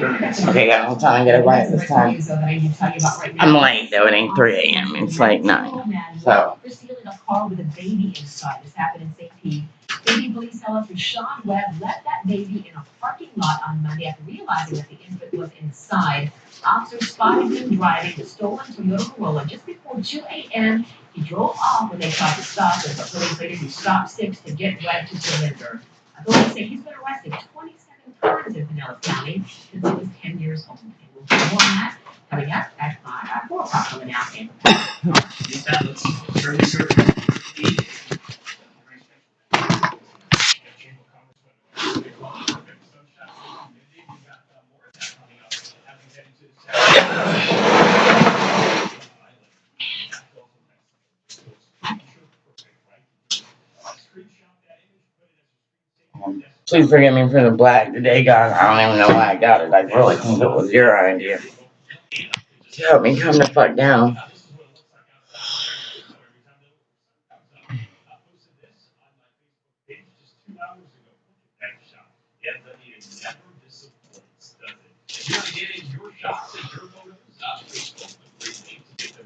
Okay, I'll time to get it right this time. I'm late though, it ain't 3 a.m., it's like 9. So. They're stealing a car with a baby inside. This happened in St. Pete. Baby police tell us Rashawn Webb left that baby in a parking lot on Monday after realizing that the infant was inside. Officers spotted him driving the stolen Toyota Corolla just before 2 a.m. He drove off when they tried to stop him, but police later used stop sticks to get Webb to surrender. Authorities say he's been arrested 20 Current Pinellas County since it was 10 years old. And we'll do more on that coming up at 5 at 4 o'clock on the Now Game. Please forgive me for the black today, God. I don't even know why I got it. I really think it was your idea. To help me calm the fuck down.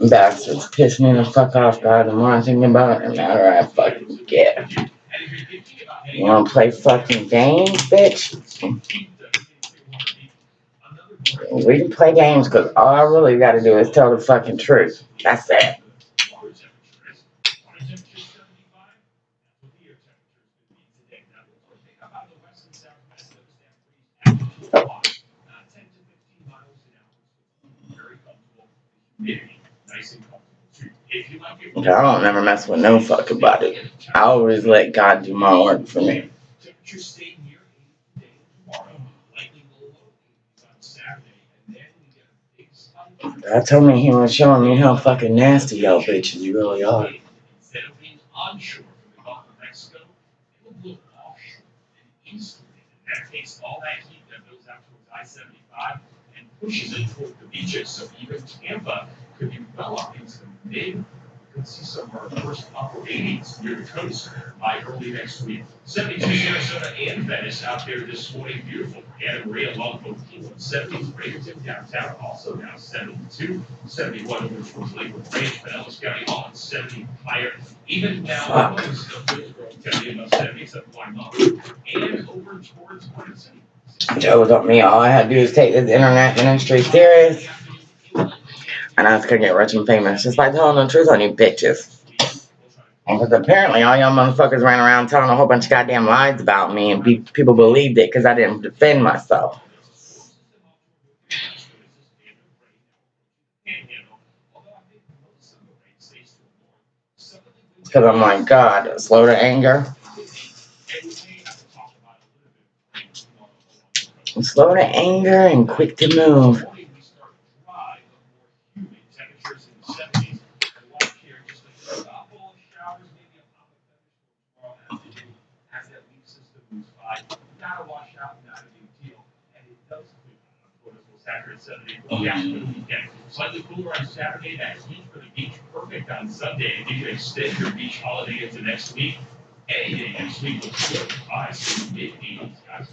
Bastards piss me the fuck off, God. The more I think about it, the madder I fucking get. You wanna play fucking games, bitch? We can play games because all I really gotta do is tell the fucking truth. That's it. Okay, I don't never mess with no fucking body. I always let God do my work for me. God told me he was showing me how fucking nasty y'all bitches you really are. It I pushes it toward the beaches. So even Tampa could be well up into the mid. Could see some of our first upper eighties near the coast by early next week. Seventy-two Sarasota and Venice out there this morning, beautiful. Anna Maria along fourteen, seventy Bradenton downtown also now seventy-two. Seventy-one over towards Lakewood Ranch, Pinellas County, all in seventy higher. Even now, Fuck. most of Hillsborough County about seventy-seven point nine. And over towards Queen City. Joe told me all I had to do is take this internet ministry serious and I was gonna get rich and famous just by telling the truth on you bitches. Because apparently all y'all motherfuckers ran around telling a whole bunch of goddamn lies about me and pe- people believed it because I didn't defend myself. Because I'm like, God, slow to anger, slow to anger and quick to move. Slightly cooler on Saturday, that heat for the beach, perfect on Sunday, If you can extend your beach holiday into next week. Any day next week feel highs in the mid eighties, guys.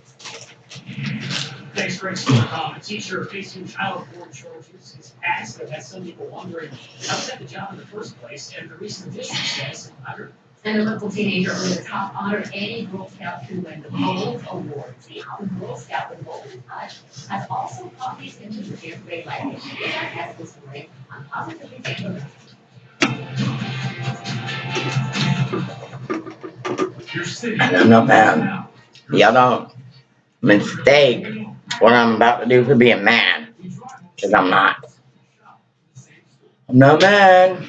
Thanks, Greg. Still uh, a comment. Teacher facing child porn charges is past, but has some people wondering how he got the job in the first place. And the recent edition says, under And a local teenager the top honor any Girl Scout win the Gold Award. The Girl Scout with Golden Touch has also taught these into the has this positively. I'm no man. Y'all don't mistake what I'm about to do for being man. Because I'm not. I'm no man.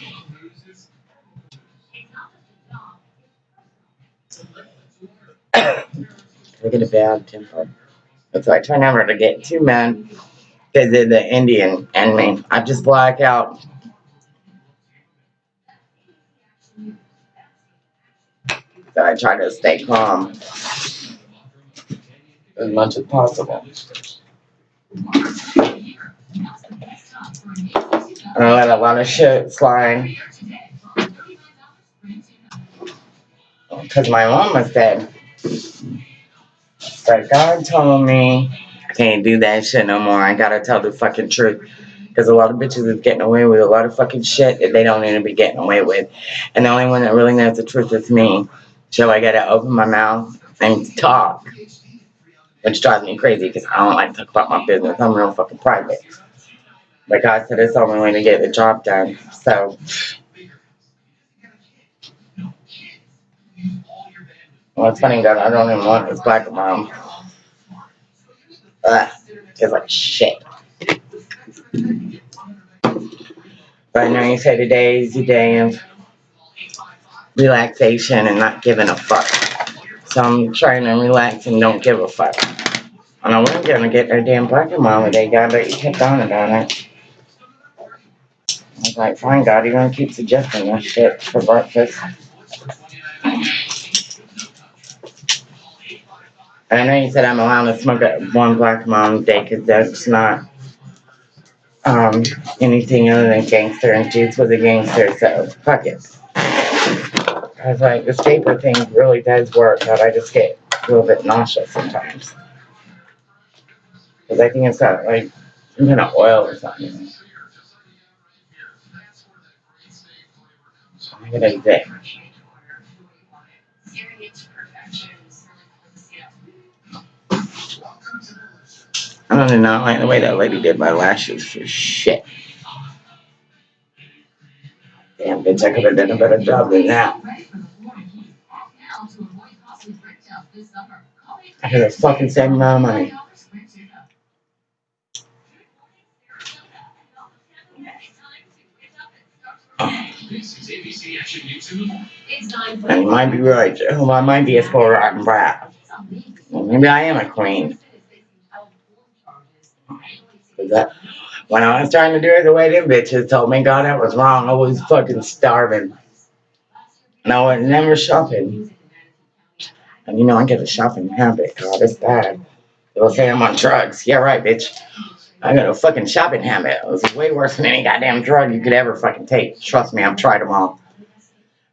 I get a bad temper. That's why I try never to get too mad. Because of the Indian and me. I just black out. So I try to stay calm as much as possible. And I let a lot of shit slide. Because my mom was said, that God told me I Can't do that shit no more. I gotta tell the fucking truth. Because a lot of bitches is getting away with a lot of fucking shit that they don't need to be getting away with. And the only one that really knows the truth is me. So I gotta open my mouth and talk. Which drives me crazy because I don't like to talk about my business. I'm real fucking private. But God said it's the only way to get the job done. So, well, it's funny, God, I don't even want this black mom. Ugh, tastes like shit. But I know you say today is your day of relaxation and not giving a fuck. So I'm trying to relax and don't give a fuck. And I wasn't gonna get their damn black mom today, God, but you kept on about it. I was like, fine, God, you're gonna keep suggesting that shit for breakfast. And I know you said I'm allowed to smoke at one black mom day because that's not um, anything other than gangster, and Juice was a gangster, so fuck it. I was like, this vapor thing really does work, but I just get a little bit nauseous sometimes. Because I think it's got like some kind of oil or something. I'm gonna do that. I do not like the way that lady did my lashes for shit. Damn, bitch, I could have done a better job than that. I could have fucking saved my money. And you might be right, Joe. I might be a spoiled rotten brat. Maybe I am a queen. That when I was trying to do it the way them bitches told me, God, that was wrong. I was fucking starving. And I was never shopping. And you know, I get a shopping habit, God, it's bad. They'll say I'm on drugs. Yeah, right, bitch. I got a fucking shopping habit. It's way worse than any goddamn drug you could ever fucking take. Trust me, I've tried them all.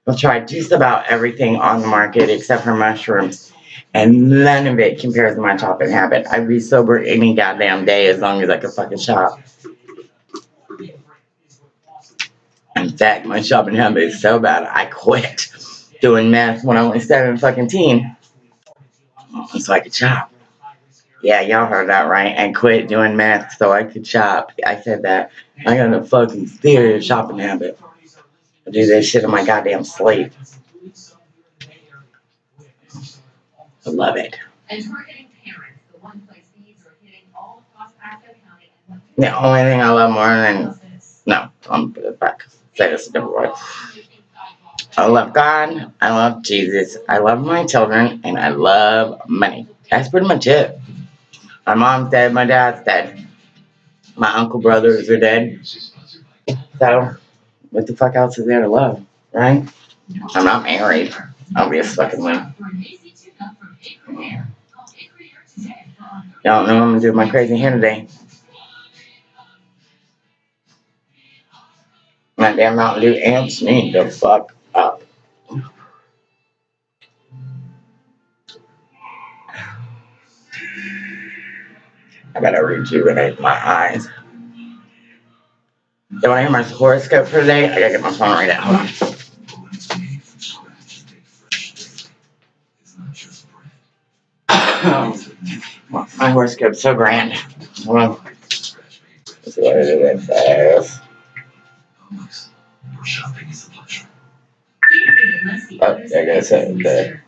I've tried just about everything on the market except for mushrooms. And none of it compares to my shopping habit. I'd be sober any goddamn day as long as I could fucking shop. In fact, my shopping habit is so bad, I quit doing meth when I was seven fucking teen. So I could shop. Yeah, y'all heard that right. I quit doing meth so I could shop. I said that. I got a fucking serious shopping habit. I do this shit in my goddamn sleep. I love it. And targeting parents, the one place thieves are hitting all across Pasco County. The only thing I love more than no, I'm put it back. Say this a different way. I love God. I love Jesus. I love my children, and I love money. That's pretty much it. My mom's dead. My dad's dead. My uncle brothers are dead. So, what the fuck else is there to love, right? I'm not married. I'll be a fucking one. Y'all know I'm gonna do my crazy hair today. My damn Mountain Dew amps me the fuck up. I gotta rejuvenate my eyes. You wanna hear my horoscope for today? I gotta get my phone right out. Hold on. My horoscope's so grand. Hold on. Let's see what it says. Oh, there goes it. The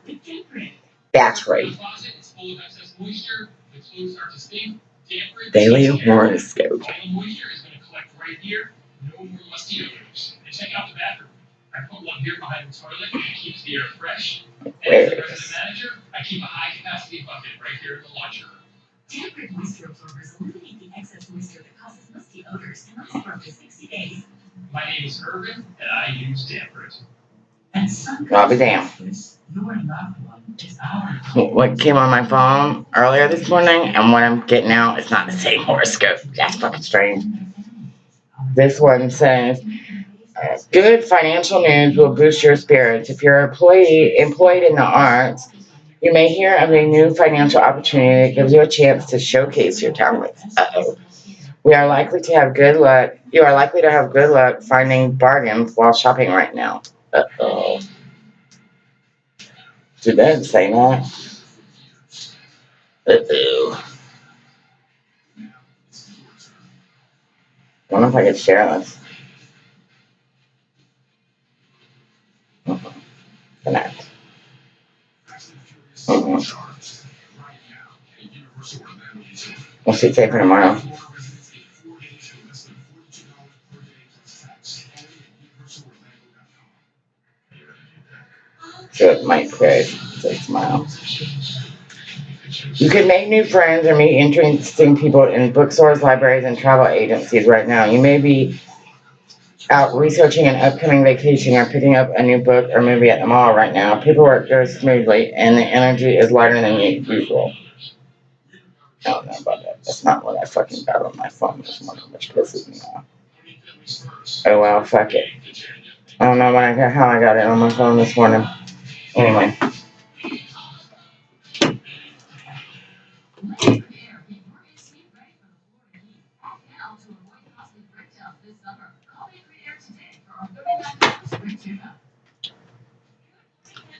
that's right. Daily horoscope. Vital moisture is going to collect right here. No more musty odors. And check out the bathroom. I put one here behind the toilet. It keeps the air fresh. And as the resident manager, I keep a high capacity bucket right here in the laundry room. Tempered moisture absorbers eliminate the excess moisture that causes musty odors and lasts for up to sixty days. My name is Irvin, and I use DampRid. And some. I'll be damned. Your loved one is ours. What came on my phone earlier this morning and what I'm getting out is not the same horoscope. That's fucking strange. This one says, uh, good financial news will boost your spirits. If you're employee, employed in the arts, You may hear of a new financial opportunity that gives you a chance to showcase your talents. Uh-oh. We are likely to have good luck. You are likely to have good luck finding bargains while shopping right now. Uh-oh. Did that say that? Uh-oh. I wonder if I could share this. Connect. We'll see safer tomorrow. So it might create a smile. You can make new friends or meet interesting people in bookstores, libraries, and travel agencies right now. You may be out researching an upcoming vacation or picking up a new book or movie at the mall right now. Paperwork goes smoothly and the energy is lighter than usual. I don't know about that. That's not what I fucking got on my phone this morning, which pisses me off. Oh well, fuck it. I don't know I got, how I got it on my phone this morning. Anyway.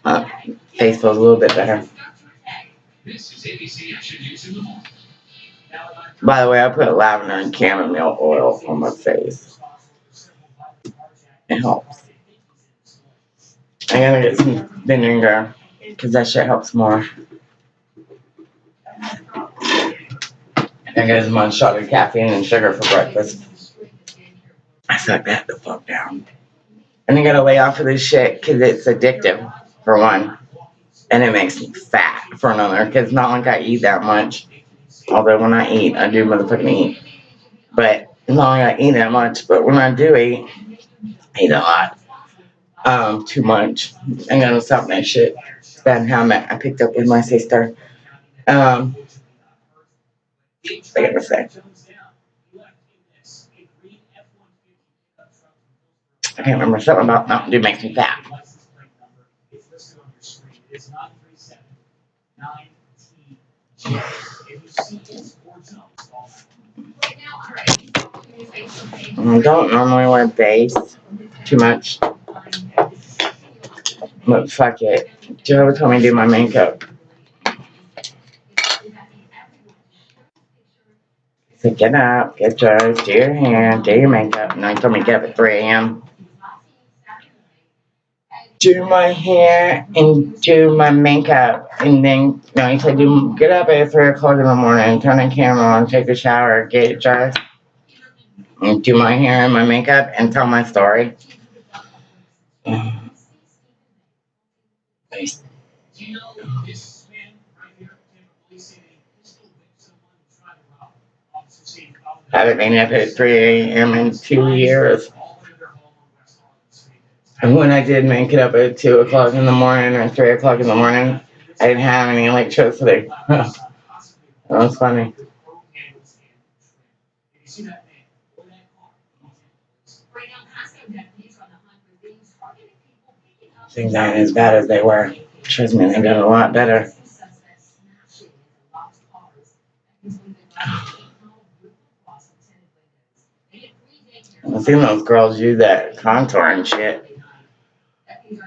Uh, face feels a little bit better. By the way, I put lavender and chamomile oil on my face. It helps. I gotta get some vinegar because that shit helps more. I got one shot of caffeine and sugar for breakfast. I suck that the fuck down. And I gotta lay off of this shit because it's addictive, for one. And it makes me fat, for another, because not like I eat that much. Although when I eat, I do motherfucking eat. But not like I eat that much, but when I do eat, I eat a lot. Um, too much. I'm gonna stop that shit. Bad habit I picked up with my sister. Um, I gotta say. I can't remember something about Mountain Dew makes me fat. I don't normally wear base too much. But fuck it. Joe told me to do my makeup. So get up, get dressed, do your hair, do your makeup. And I told me to get up at 3 a.m. Do my hair and do my makeup. And then, no, he said, get up at 3 o'clock in the morning, turn the camera on, take a shower, get dressed, and do my hair and my makeup and tell my story. Nice. Haven't been up at 3 a.m. in two years. And when I did make it up at 2 o'clock in the morning or 3 o'clock in the morning, I didn't have any electricity. that was funny. Things aren't as bad as they were. Trust me, they got a lot better. I've seen those girls use that contour and shit.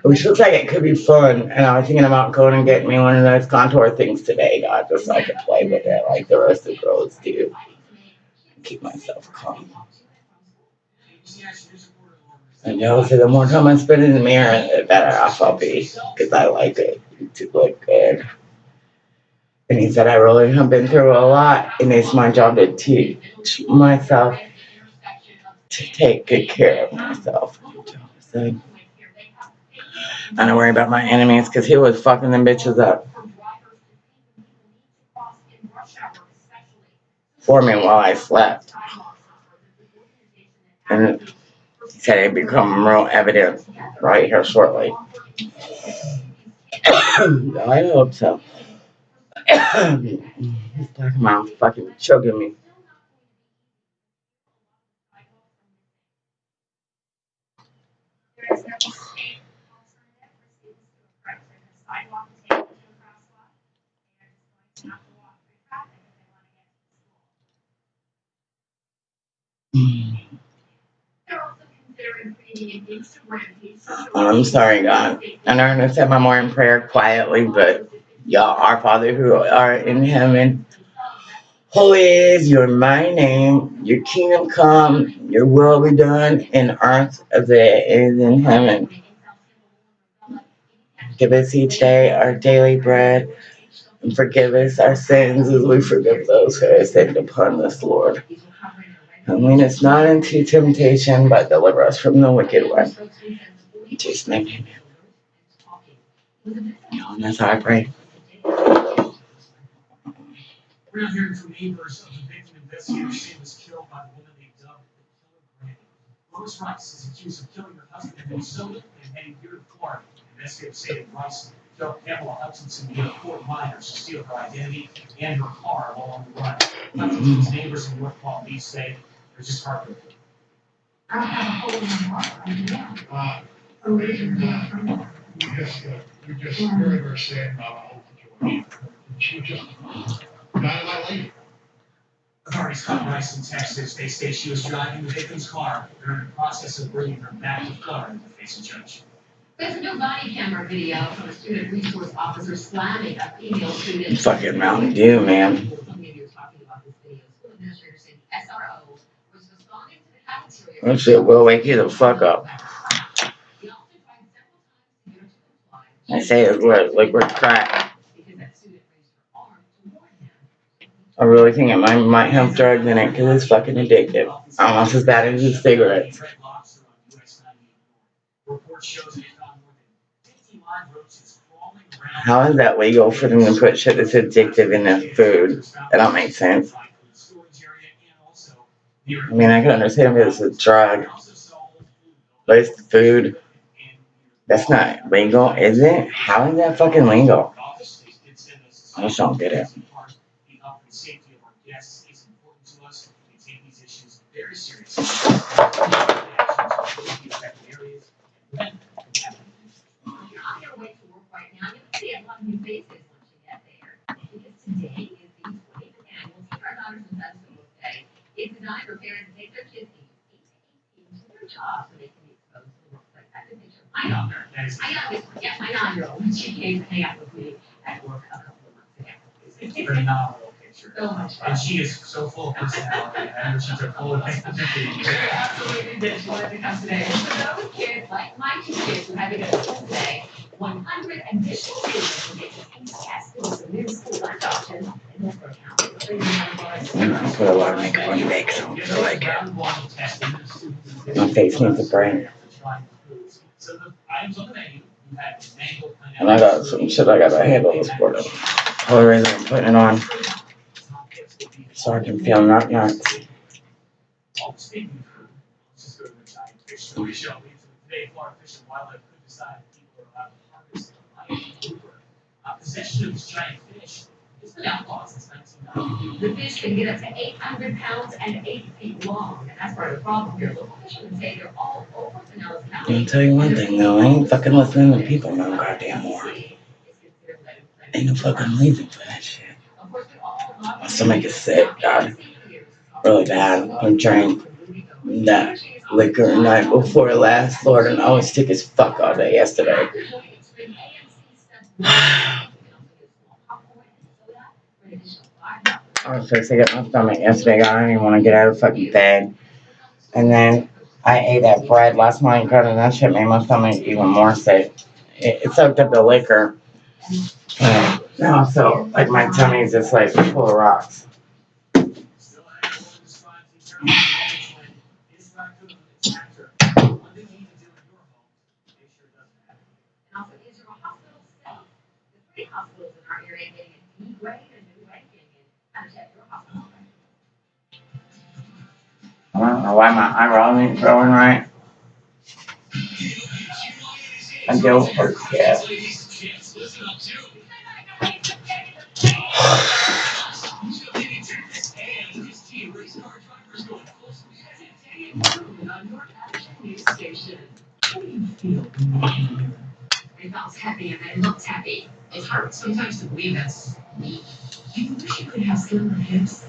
Which looks like it could be fun, and I was thinking about going and getting me one of those contour things today, God, just so I could play with it like the rest of the girls do. Keep myself calm. I know, so the more time I spend in the mirror, the better off I'll be, because I like it to look good. And he said, I really have been through a lot, and it's my job to teach myself to take good care of myself. So, I don't worry about my enemies, because he was fucking them bitches up for me while I slept. And he said it'd become real evident right here shortly. I hope so. He's talking about fucking choking me. Um, I'm sorry, God. And I'm gonna say my morning prayer quietly, but y'all, our Father who are in heaven, holy is your my name. Your kingdom come, your will be done in earth as it is in heaven. Give us each day our daily bread, and forgive us our sins as we forgive those who have sinned upon us, Lord. And lead us not into temptation, but deliver us from the wicked one. In Jesus' name, amen. And that's how I pray. We're now hearing from neighbors of the victim investigators say was killed by the woman they dubbed the killer. Lois Riess is accused of killing her husband in Minnesota and heading here to Florida. Investigators say that Riess helped Pamela Hutchinson near Fort Myers to steal her identity and her car while on the run. Hutchinson's neighbors in North Palm Beach say they're just heartbroken. I don't have a hole in my heart, I mean, yeah. Uh, Originally, uh, from there. we just, uh, we just very, very sad about the whole situation. She just died of that lady. Authorities caught Riess in Texas. They say she was driving the victim's car. They're in the process of bringing her back to Florida to face a judge. There's a new body camera video from a student resource officer slamming a female student. Fucking Mountain Dew, man. Some media are talking about this video. School administrators say the SRO was responding to That shit will wake you the fuck up. I say it's like liquid crack. I really think it might, might have drugs in it because it's fucking addictive. Almost as bad as the cigarettes. Report shows they found more than 50 live roaches crawling around. How is that legal for them to put shit that's addictive in their food? That don't make sense. I mean, I can understand if it's a drug, it's food. That's not legal, is it? How is that fucking legal? I just don't get it. Right is the twenty-fifth annual Star Daughters and Sons Book It's designed for parents take their kids ages eight to eighteen to their jobs so they can be exposed to the workplace. I can picture my daughter, That my youngest, yes, my nine-year-old, when she came to hang out with me at work a couple of months ago. It's a phenomenal picture. So much fun. And she is so full of personality. I know she took full of the Absolutely did. She wanted to come today. And for those kids, like my two kids who had to go to school today, one hundred additional students will get to taste test with some new school lunch options in Hillsborough County. The hundred. I put a lot of makeup on your face, so I like it. My face needs a the the pineapple. And I got some shit I gotta handle this morning. Only reason I'm putting it on so I can feel the the and and Hoover. Uh, possession of giant fish has been outlawed since nineteen ninety. The fish can get up to eight hundred pounds and eight feet long, and that's part of the problem here. Local fishermen say they're all over Pinellas County. I'll tell you one thing though, I ain't fucking listening to people no goddamn more. Ain't no fucking reason for that shit. My stomach is sick, God. Really bad. I drank that liquor night before last, Lord, and I was sick as fuck all day yesterday. I was sick at my stomach yesterday, I didn't even wanna get out of fucking bed. And then I ate that bread last night, and that shit made my stomach even more sick. It, it soaked up the liquor. And now, so, like, my tummy's just like full of rocks. Still unable to describe the terrible moments when this raccoon is after. One thing you need to do in your home, make sure it doesn't happen. And also, is your hospital safe? The three hospitals in our area getting a D grade and new ranking in how to check your hospital. I don't know why my eyebrows ain't growing right. I. Listen up too. It felt happy and it looked happy. It hurts sometimes to believe me. You wish you could have slimmer hips,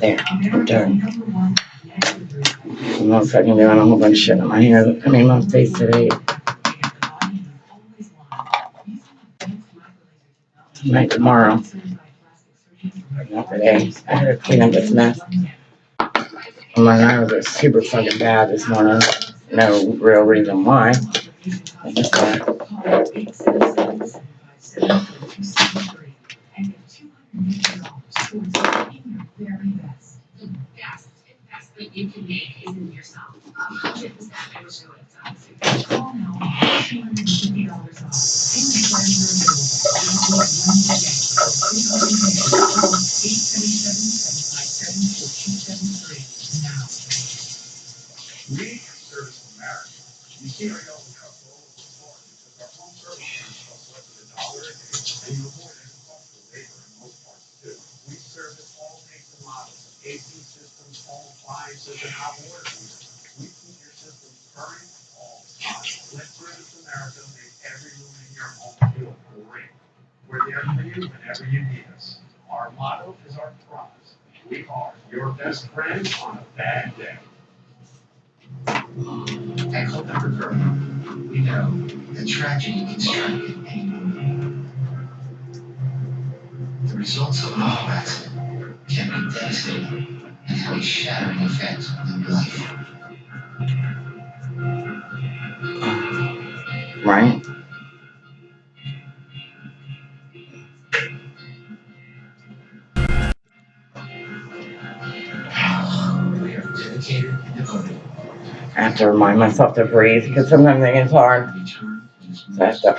There, America's done. I'm not fucking doing a whole bunch of shit in my hair. I mean, my face today. Tonight, tomorrow. Not today. I had to clean up this mess. My eyes are super fucking bad this morning. No real reason why. Got The best investment you can make is in yourself. I hundred and fifty dollars off. Payment plans are available. Only one day. Call eight seven seven seven five seven four two seven three now. We service America. You see our yellow truck all over the floor because our home service plans cost less than a dollar a day and you avoid any cost of labor in most parts too. We service all makes and models of AC systems, home appliances, and hot water heaters. We keep your systems current all the time. Let Service America make every room in your home feel great. We're there for you whenever you need us. Our motto is our promise. We are your best friend on a bad day. At Culpeper Girl, we know that tragedy can strike at any moment. The results of an auto accident can be devastating and have a shattering effect on your life. right. Have to remind myself to breathe because sometimes it gets hard. So I have to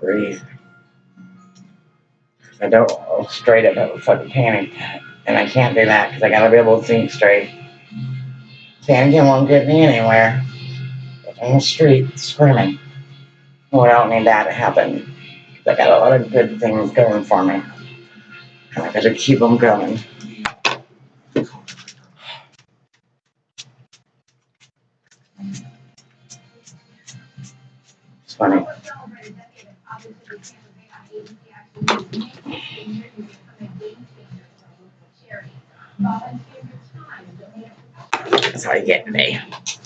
breathe. I don't go straight up have a fucking panic. And I can't do that because I gotta be able to think straight. Panicking won't get me anywhere. On the street screaming. Well, I don't need that to happen. I got a lot of good things going for me. I gotta keep them going. That's how you get me.